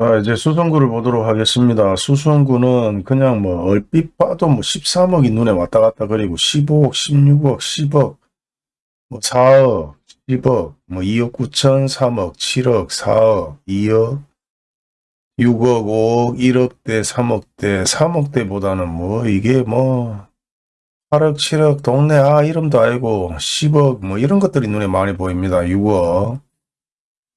자, 이제 수성구를 보도록 하겠습니다. 수성구는 그냥 뭐 얼핏 봐도 뭐 13억이 눈에 왔다 갔다 그리고 15억, 16억, 10억, 뭐 4억, 10억, 뭐 2억 9천, 3억, 7억, 4억, 2억, 6억, 5억, 1억대, 3억대, 3억대보다는 뭐 이게 뭐 8억, 7억, 동네 아 이름도 알고 10억 뭐 이런 것들이 눈에 많이 보입니다. 6억.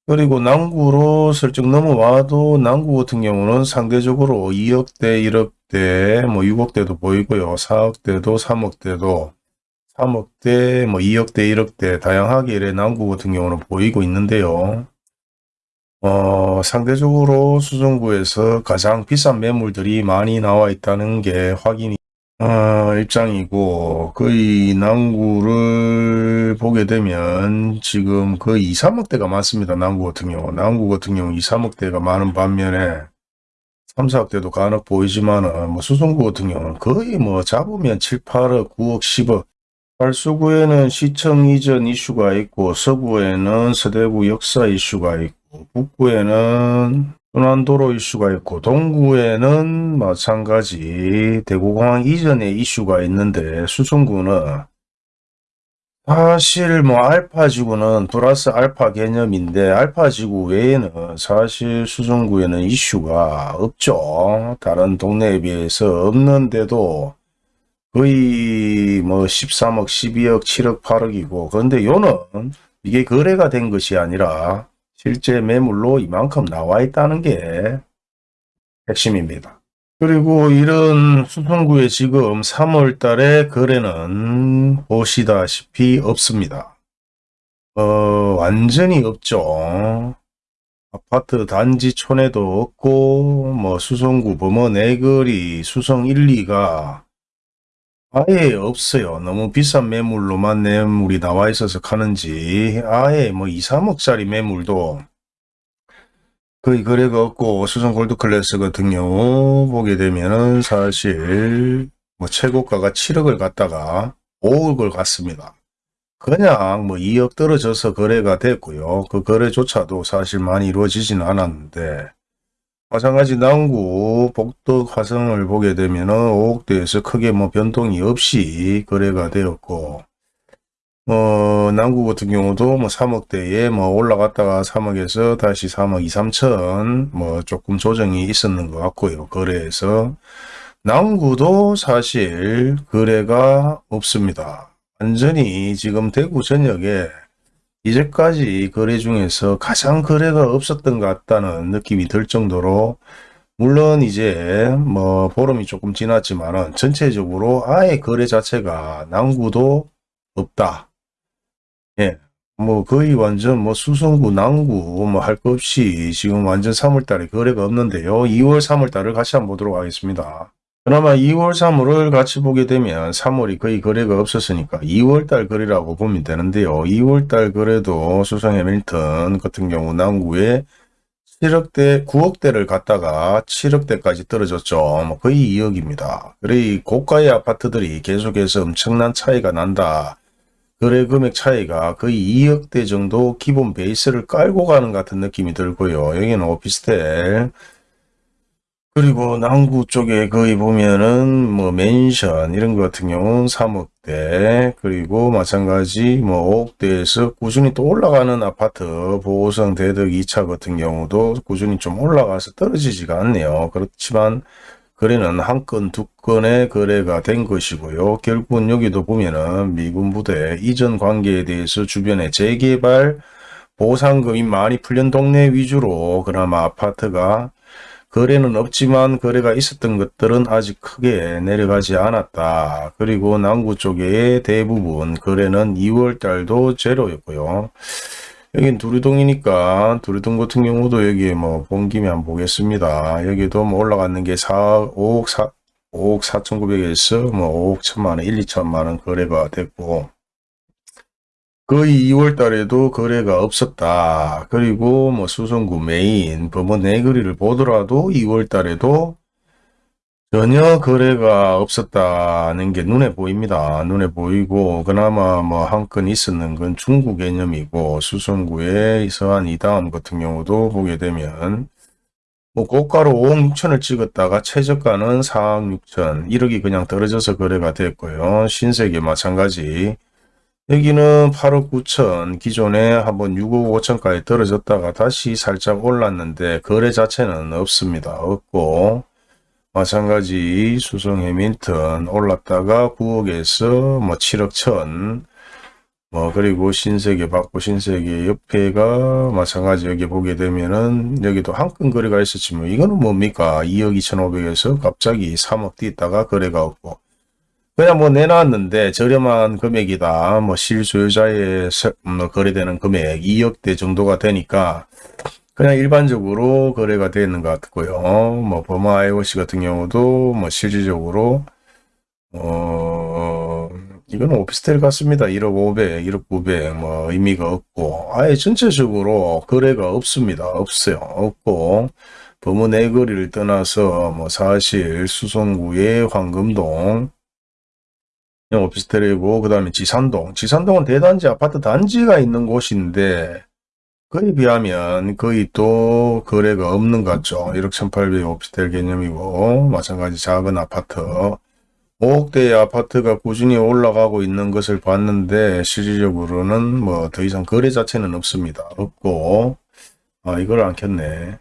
그리고 남구로 슬쩍 넘어와도 남구 같은 경우는 상대적으로 2억대, 1억대, 뭐 6억대도 보이고요. 4억대도, 3억대도, 3억대, 뭐 2억대, 1억대 다양하게 이래 남구 같은 경우는 보이고 있는데요. 어, 상대적으로 수성구에서 가장 비싼 매물들이 많이 나와 있다는 게 확인이 어, 입장이고 거의 남구를 보게 되면 지금 거의 2, 3억대가 많습니다. 남구 같은 경우. 남구 같은 경우 2, 3억대가 많은 반면에 3, 4억대도 간혹 보이지만은 뭐 수성구 같은 경우는 거의 뭐 잡으면 7, 8억, 9억, 10억 발수구에는 시청 이전 이슈가 있고 서구에는 서대구 역사 이슈가 있고 북구에는 순환도로 이슈가 있고 동구에는 마찬가지 대구공항 이전의 이슈가 있는데 수성구는 사실 뭐 알파지구는 플러스 알파 개념인데 알파지구 외에는 사실 수성구에는 이슈가 없죠. 다른 동네에 비해서 없는데도 거의 뭐 13억, 12억, 7억, 8억이고 그런데 요는 이게 거래가 된 것이 아니라 실제 매물로 이만큼 나와 있다는 게 핵심입니다. 그리고 이런 수성구에 지금 3월 달에 거래는 보시다시피 없습니다. 어, 완전히 없죠. 아파트 단지촌에도 없고, 뭐, 수성구 범어 내거리, 수성 1, 2가 아예 없어요. 너무 비싼 매물로만 매물이 나와 있어서 가는지 아예 뭐 2, 3억짜리 매물도 거의 거래가 없고 수성 골드 클래스 같은 경우 보게 되면은 사실 뭐 최고가가 7억을 갔다가 5억을 갔습니다. 그냥 뭐 2억 떨어져서 거래가 됐고요. 그 거래조차도 사실 많이 이루어지지는 않았는데 마찬가지 남구 복덕 화성을 보게 되면 5억대에서 크게 뭐 변동이 없이 거래가 되었고 어, 남구 같은 경우도 뭐 3억대에 뭐 올라갔다가 3억에서 다시 3억 2, 3천 뭐 조금 조정이 있었는 것 같고요. 거래에서 남구도 사실 거래가 없습니다. 완전히 지금 대구 전역에 이제까지 거래 중에서 가장 거래가 없었던 것 같다는 느낌이 들 정도로 물론 이제 뭐 보름이 조금 지났지만은 전체적으로 아예 거래 자체가 남구도 없다. 예. 뭐 거의 완전 뭐 수성구 남구 뭐 할 것 없이 지금 완전 3월달에 거래가 없는데요. 2월 3월달을 같이 한번 보도록 하겠습니다. 그나마 2월 3월을 같이 보게 되면 3월이 거의 거래가 없었으니까 2월달 거래라고 보면 되는데요. 2월달 거래도 수성 해밀턴 같은 경우 남구에 7억대, 9억대를 갖다가 7억대까지 떨어졌죠. 뭐 거의 2억입니다. 그래 고가의 아파트들이 계속해서 엄청난 차이가 난다. 거래 금액 차이가 거의 2억대 정도 기본 베이스를 깔고 가는 같은 느낌이 들고요. 여기는 오피스텔 그리고 남구 쪽에 거의 보면은 뭐 맨션 이런 것 같은 경우는 3억대 그리고 마찬가지 뭐 5억대에서 꾸준히 또 올라가는 아파트 보호성 대덕 2차 같은 경우도 꾸준히 좀 올라가서 떨어지지가 않네요. 그렇지만 거래는 한 건, 두 건의 거래가 된 것이고요. 결국은 여기도 보면은 미군 부대 이전 관계에 대해서 주변에 재개발 보상금이 많이 풀린 동네 위주로 그나마 아파트가 거래는 없지만 거래가 있었던 것들은 아직 크게 내려가지 않았다. 그리고 남구 쪽에 대부분 거래는 2월 달도 제로였고요. 여긴 두리동이니까 두리동 같은 경우도 여기 뭐본 김에 한번 보겠습니다. 여기도 뭐 올라갔는 게 4, 5억 4, 5억 4,900에서 뭐 5억 1천만원, 1, 2천만원 거래가 됐고 거의 2월 달에도 거래가 없었다. 그리고 뭐 수성구 메인 법원 내거리를 보더라도 2월 달에도 전혀 거래가 없었다는 게 눈에 보입니다. 눈에 보이고 그나마 뭐 한 건 있었는 건 중구 개념이고 수성구의 서한 이다음 같은 경우도 보게 되면 뭐 고가로 5억 6천을 찍었다가 최저가는 4억 6천 1억이 그냥 떨어져서 거래가 됐고요. 신세계 마찬가지 여기는 8억 9천 기존에 한번 6억 5천까지 떨어졌다가 다시 살짝 올랐는데 거래 자체는 없습니다. 없고 마찬가지 수성 해밀턴 올랐다가 9억에서 뭐 7억 천, 뭐 그리고 신세계 받고 신세계 옆에가 마찬가지 여기 보게 되면은 여기도 한건 거래가 있었지만 이거는 뭡니까 2억 2천5백에서 갑자기 3억 뛰다가 거래가 없고 그냥 뭐 내놨는데 저렴한 금액이다 뭐 실소유자의 서- 뭐 거래되는 금액 2억대 정도가 되니까 그냥 일반적으로 거래가 되는 것 같고요. 뭐 버마 IOC 같은 경우도 뭐 실질적으로 어 이거는 오피스텔 같습니다. 1억 500, 1억 900 뭐 의미가 없고 아예 전체적으로 거래가 없습니다. 없어요. 없고 범어 내거리를 떠나서 뭐 사실 수성구의 황금동 오피스텔이고 그 다음에 지산동 지산동은 대단지 아파트 단지가 있는 곳인데 그에 비하면 거의 또 거래가 없는 것 같죠. 1억 1800 오피스텔 개념이고 마찬가지 작은 아파트 5억대의 아파트가 꾸준히 올라가고 있는 것을 봤는데 실질적으로는 뭐 더 이상 거래 자체는 없습니다. 없고 아 이걸 안 켰네.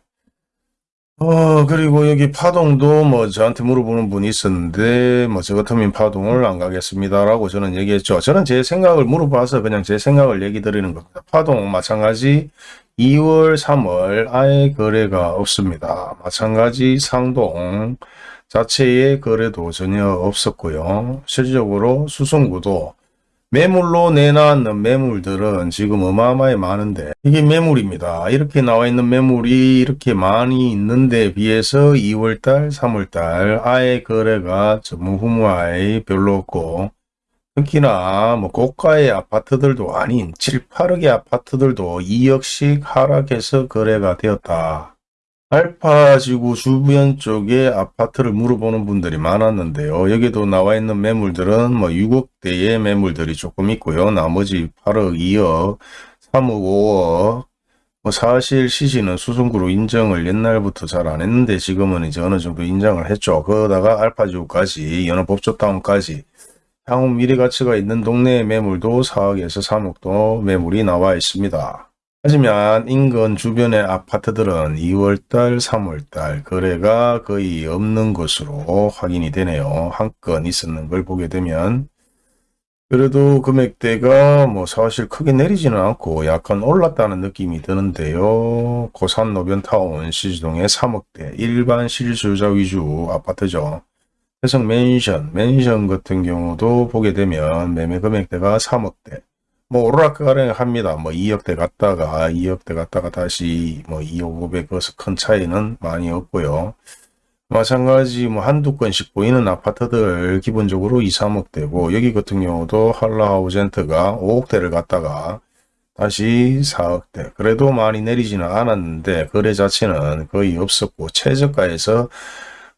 어 그리고 여기 파동도 뭐 저한테 물어보는 분이 있었는데 뭐 저 같으면 파동을 안 가겠습니다라고 저는 얘기했죠. 저는 제 생각을 물어봐서 그냥 제 생각을 얘기 드리는 겁니다. 파동 마찬가지 2월 3월 아예 거래가 없습니다. 마찬가지 상동 자체의 거래도 전혀 없었고요. 실질적으로 수성구도 매물로 내놨는 매물들은 지금 어마어마하게 많은데 이게 매물입니다. 이렇게 나와 있는 매물이 이렇게 많이 있는데 비해서 2월달, 3월달 아예 거래가 전무후무하게 별로 없고 특히나 뭐 고가의 아파트들도 아닌 7, 8억의 아파트들도 2억씩 하락해서 거래가 되었다. 알파지구 주변 쪽에 아파트를 물어보는 분들이 많았는데요. 여기도 나와 있는 매물들은 뭐 6억대의 매물들이 조금 있고요. 나머지 8억, 2억, 3억, 5억 뭐 사실 시시는 수성구로 인정을 옛날부터 잘 안 했는데 지금은 이제 어느 정도 인정을 했죠. 그러다가 알파지구까지 연어법조타운까지 향후 미래 가치가 있는 동네의 매물도 4억에서 3억도 매물이 나와 있습니다. 하지만 인근 주변의 아파트들은 2월달, 3월달 거래가 거의 없는 것으로 확인이 되네요. 한 건 있었는 걸 보게 되면 그래도 금액대가 뭐 사실 크게 내리지는 않고 약간 올랐다는 느낌이 드는데요. 고산 노변타운 시지동의 3억대 일반 실수요자 위주 아파트죠. 해성 맨션, 맨션 같은 경우도 보게 되면 매매 금액대가 3억대 뭐 오르락가락 합니다. 뭐 2억대 갔다가 2억대 갔다가 다시 뭐 2억 500 거기서 큰 차이는 많이 없고요. 마찬가지 뭐 한두 건씩 보이는 아파트들 기본적으로 2, 3억대고 여기 같은 경우도 한라하우젠트가 5억대를 갔다가 다시 4억대 그래도 많이 내리지는 않았는데 거래 자체는 거의 없었고 최저가에서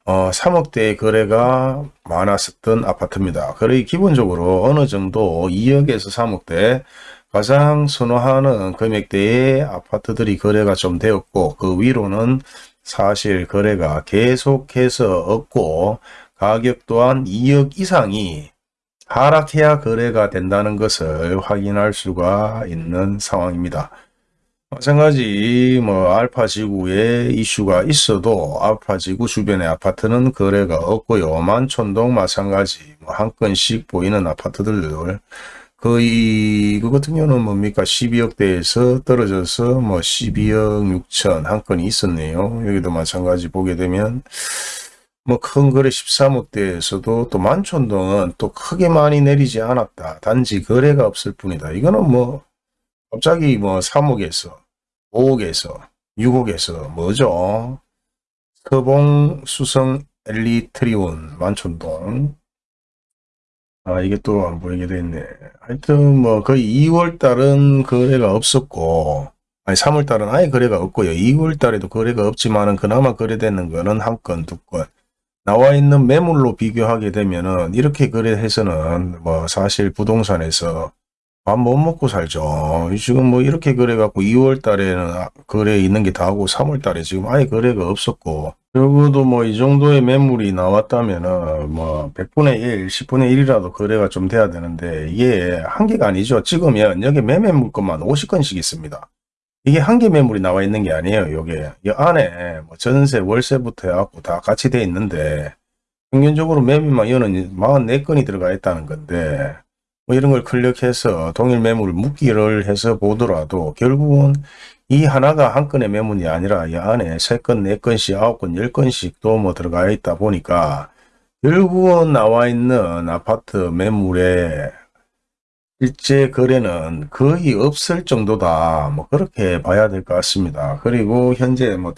어, 3억대의 거래가 많았었던 아파트입니다. 거의 기본적으로 어느 정도 2억에서 3억대 가장 선호하는 금액대의 아파트들이 거래가 좀 되었고 그 위로는 사실 거래가 계속해서 없고 가격 또한 2억 이상이 하락해야 거래가 된다는 것을 확인할 수가 있는 상황입니다. 마찬가지 뭐 알파 지구에 이슈가 있어도 알파 지구 주변의 아파트는 거래가 없고요. 만촌동 마찬가지 뭐 한 건씩 보이는 아파트들 거의 그 같은 경우는 뭡니까 12억대에서 떨어져서 뭐 12억 6천 한 건이 있었네요. 여기도 마찬가지 보게 되면 뭐 큰 거래 13억대에서도 또 만촌동은 또 크게 많이 내리지 않았다. 단지 거래가 없을 뿐이다. 이거는 뭐 갑자기 뭐 3억에서 5억에서 6억에서 뭐죠? 서봉 수성 엘리트리온 만촌동 아 이게 또 안 보이게 됐네. 하여튼 뭐 거의 2월 달은 거래가 없었고 아니 3월 달은 아예 거래가 없고요. 2월 달에도 거래가 없지만은 그나마 거래되는 거는 한 건, 두 건. 나와 있는 매물로 비교하게 되면은 이렇게 거래해서는 뭐 사실 부동산에서 밥 못 먹고 살죠. 지금 뭐 이렇게 그래갖고 2월 달에는 아- 거래 있는 게 다고 3월 달에 지금 아예 거래가 없었고 적어도 뭐 이 정도의 매물이 나왔다면은 뭐 100분의 1, 10분의 1이라도 거래가 좀 돼야 되는데 이게 한 개가 아니죠. 찍으면 여기 매매 물건만 50건씩 있습니다. 이게 한 개 매물이 나와 있는 게 아니에요. 요게 이 안에 뭐 전세, 월세부터 해갖고 다 같이 돼 있는데 평균적으로 매매만 이거는 44건이 들어가 있다는 건데 뭐 이런 걸 클릭해서 동일 매물을 묶기를 해서 보더라도 결국은 이 하나가 한 건의 매물이 아니라 이 안에 세 건, 네 건씩, 아홉 건, 열 건씩 또뭐 들어가 있다 보니까 결국은 나와 있는 아파트 매물의 실제 거래는 거의 없을 정도다. 뭐 그렇게 봐야 될 것 같습니다. 그리고 현재 뭐